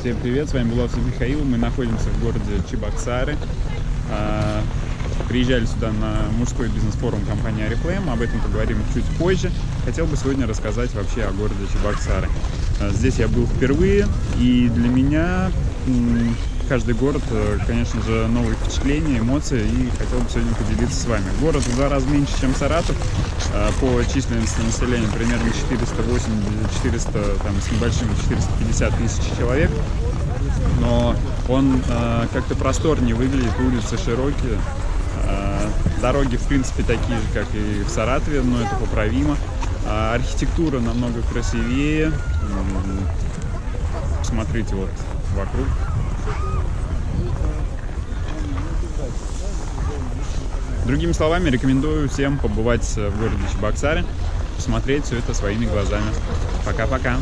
Всем привет, с вами Булавцев Михаил. Мы находимся в городе Чебоксары. А, приезжали сюда на мужской бизнес-форум компании Арифлейм, об этом поговорим чуть позже. Хотел бы сегодня рассказать вообще о городе Чебоксары. А, здесь я был впервые, и для меня каждый город, э, конечно же, новые впечатления, эмоции, и хотел бы сегодня поделиться с вами. Город в два раза меньше, чем Саратов, э, по численности населения примерно 408-400, там, с небольшим 450 тысяч человек, но он э, как-то просторнее выглядит, улицы широкие, дороги, в принципе, такие же, как и в Саратове, но это поправимо. А архитектура намного красивее. Смотрите вот вокруг. Другими словами, рекомендую всем побывать в городе Чебоксаре, посмотреть все это своими глазами. Пока-пока!